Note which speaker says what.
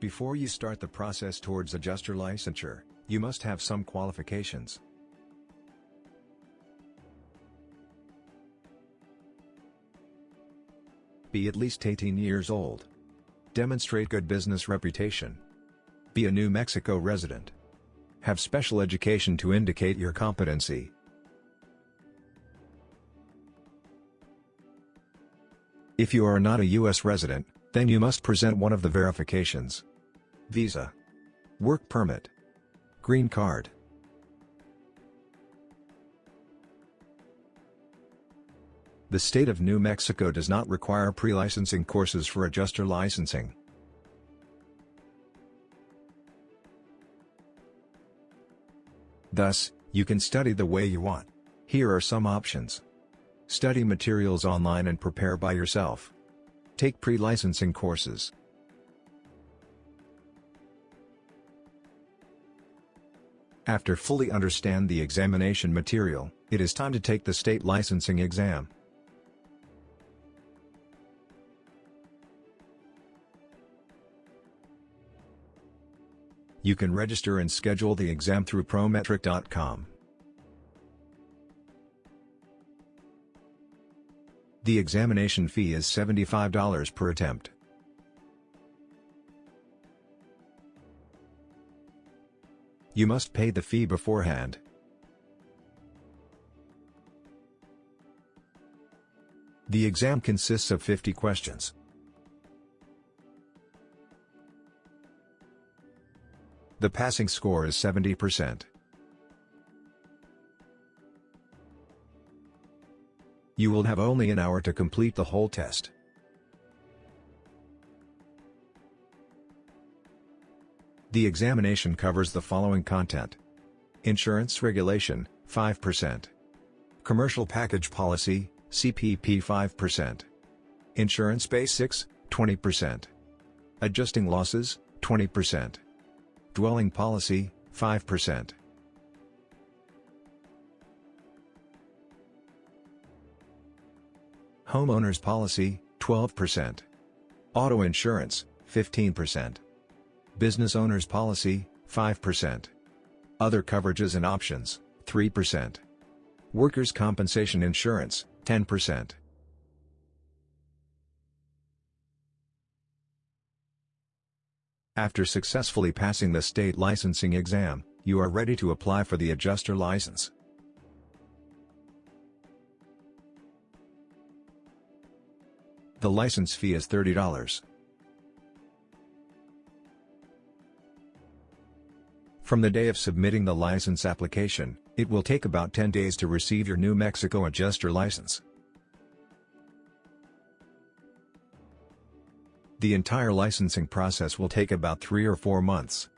Speaker 1: Before you start the process towards adjuster licensure, you must have some qualifications. Be at least 18 years old. Demonstrate good business reputation. Be a New Mexico resident. Have special education to indicate your competency. If you are not a U.S. resident, then you must present one of the verifications. Visa. Work permit. Green card. The state of New Mexico does not require pre-licensing courses for adjuster licensing. Thus, you can study the way you want. Here are some options. Study materials online and prepare by yourself. Take pre-licensing courses. After fully understand the examination material, it is time to take the state licensing exam. You can register and schedule the exam through prometric.com. The examination fee is $75 per attempt. You must pay the fee beforehand. The exam consists of 50 questions. The passing score is 70%. You will have only an hour to complete the whole test. The examination covers the following content. Insurance Regulation, 5%. Commercial Package Policy, CPP 5%. Insurance Basics, 20%. Adjusting Losses, 20%. Dwelling Policy, 5%. Homeowners Policy, 12%. Auto Insurance, 15%. Business Owners Policy, 5%. Other Coverages and Options, 3%. Workers' Compensation Insurance, 10%. After successfully passing the state licensing exam, you are ready to apply for the adjuster license. The license fee is $30. From the day of submitting the license application, it will take about 10 days to receive your New Mexico adjuster license. The entire licensing process will take about 3 or 4 months.